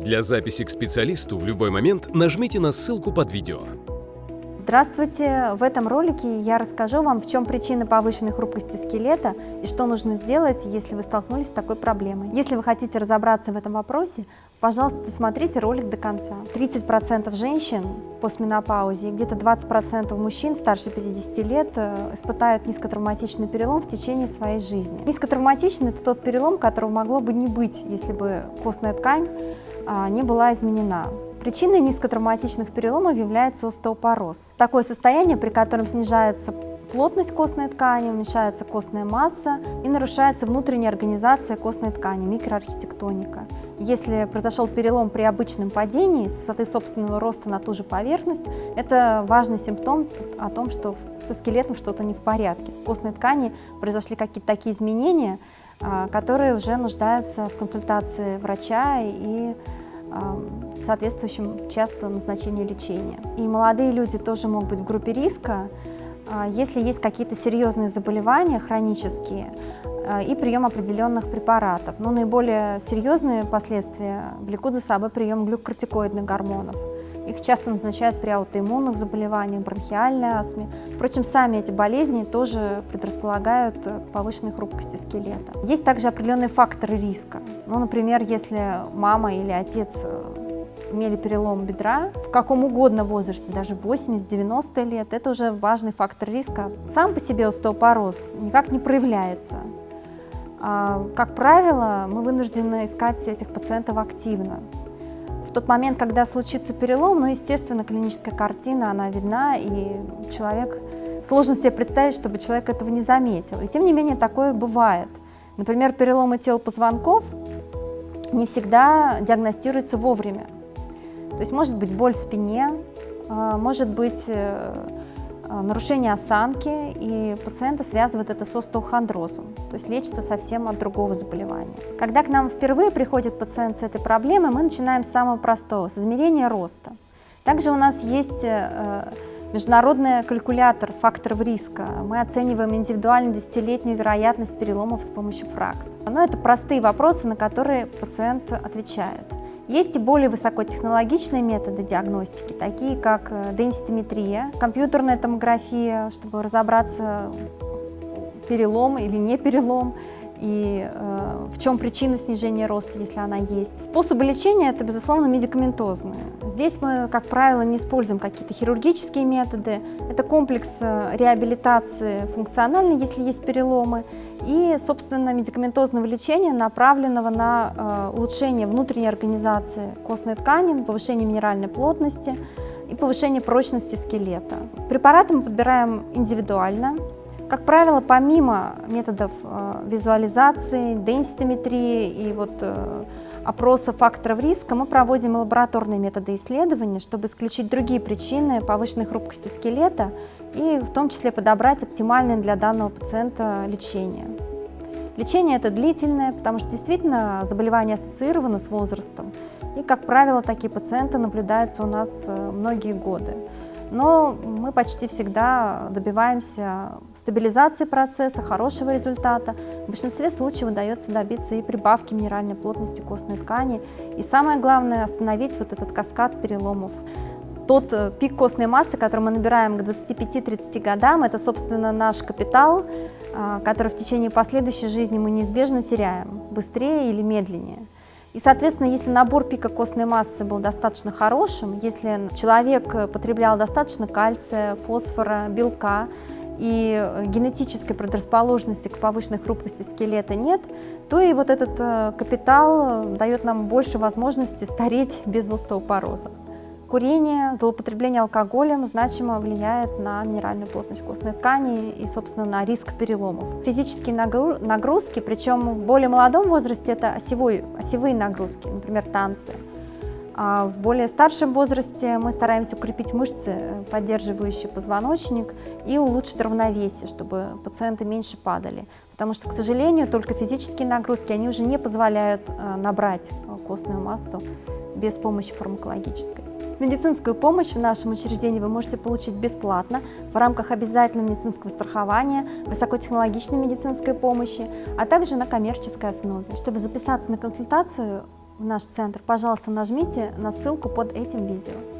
Для записи к специалисту в любой момент нажмите на ссылку под видео. Здравствуйте! В этом ролике я расскажу вам, в чем причина повышенной хрупкости скелета и что нужно сделать, если вы столкнулись с такой проблемой. Если вы хотите разобраться в этом вопросе, пожалуйста, смотрите ролик до конца. 30% женщин по менопаузе и где-то 20% мужчин старше 50 лет э, испытают низкотравматичный перелом в течение своей жизни. Низкотравматичный – это тот перелом, которого могло бы не быть, если бы костная ткань а, не была изменена. Причиной низкотравматичных переломов является остеопороз. Такое состояние, при котором снижается плотность костной ткани, уменьшается костная масса и нарушается внутренняя организация костной ткани, микроархитектоника. Если произошел перелом при обычном падении с высоты собственного роста на ту же поверхность, это важный симптом о том, что со скелетом что-то не в порядке. В костной ткани произошли какие-то такие изменения, а, которые уже нуждаются в консультации врача и соответствующем часто назначении лечения. И молодые люди тоже могут быть в группе риска, а, если есть какие-то серьезные заболевания хронические а, и прием определенных препаратов. Но наиболее серьезные последствия влекут за собой прием глюкокортикоидных гормонов. Их часто назначают при аутоиммунных заболеваниях, бронхиальной астме. Впрочем, сами эти болезни тоже предрасполагают к повышенной хрупкости скелета. Есть также определенные факторы риска. Ну, например, если мама или отец э, имели перелом бедра, в каком угодно возрасте, даже 80-90 лет, это уже важный фактор риска. Сам по себе остеопороз никак не проявляется. А, как правило, мы вынуждены искать этих пациентов активно. В тот момент, когда случится перелом, ну, естественно, клиническая картина, она видна, и человек, сложно себе представить, чтобы человек этого не заметил. И тем не менее, такое бывает. Например, переломы тел позвонков не всегда диагностируются вовремя. То есть может быть боль в спине, а, может быть э, а, нарушение осанки, и пациента связывают это с остеохондрозом, то есть лечится совсем от другого заболевания. Когда к нам впервые приходит пациент с этой проблемой, мы начинаем с самого простого, с измерения роста. Также у нас есть э, международный калькулятор факторов риска. Мы оцениваем индивидуальную десятилетнюю вероятность переломов с помощью ФРАКС. Но это простые вопросы, на которые пациент отвечает. Есть и более высокотехнологичные методы диагностики, такие как э, денситометрия, компьютерная томография, чтобы разобраться, перелом или не перелом, и э, в чем причина снижения роста, если она есть. Способы лечения – это, безусловно, медикаментозные. Здесь мы, как правило, не используем какие-то хирургические методы. Это комплекс э, реабилитации функциональной, если есть переломы, и, собственно, медикаментозного лечения, направленного на э, улучшение внутренней организации костной ткани, повышение минеральной плотности и повышение прочности скелета. Препараты мы подбираем индивидуально, как правило, помимо методов э, визуализации, денситометрии и вот, э, опроса факторов риска, мы проводим лабораторные методы исследования, чтобы исключить другие причины повышенной хрупкости скелета и в том числе подобрать оптимальное для данного пациента лечение. Лечение это длительное, потому что действительно заболевание ассоциировано с возрастом. И, как правило, такие пациенты наблюдаются у нас э, многие годы но мы почти всегда добиваемся стабилизации процесса, хорошего результата. В большинстве случаев удается добиться и прибавки минеральной плотности костной ткани. И самое главное – остановить вот этот каскад переломов. Тот э, пик костной массы, который мы набираем к 25-30 годам, это, собственно, наш капитал, а, который в течение последующей жизни мы неизбежно теряем, быстрее или медленнее. И, соответственно, если набор пика костной массы был достаточно хорошим, если человек потреблял достаточно кальция, фосфора, белка, и генетической предрасположенности к повышенной хрупкости скелета нет, то и вот этот э, капитал дает нам больше возможности стареть без остеопороза. Курение, злоупотребление алкоголем значимо влияет на минеральную плотность костной ткани и, собственно, на риск переломов. Физические нагрузки, причем в более молодом возрасте это осевой, осевые нагрузки, например, танцы. А в более старшем возрасте мы стараемся укрепить мышцы, поддерживающие позвоночник, и улучшить равновесие, чтобы пациенты меньше падали. Потому что, к сожалению, только физические нагрузки, они уже не позволяют э, набрать костную массу без помощи фармакологической. Медицинскую помощь в нашем учреждении вы можете получить бесплатно в рамках обязательного медицинского страхования, высокотехнологичной медицинской помощи, а также на коммерческой основе. Чтобы записаться на консультацию, в наш центр, пожалуйста, нажмите на ссылку под этим видео.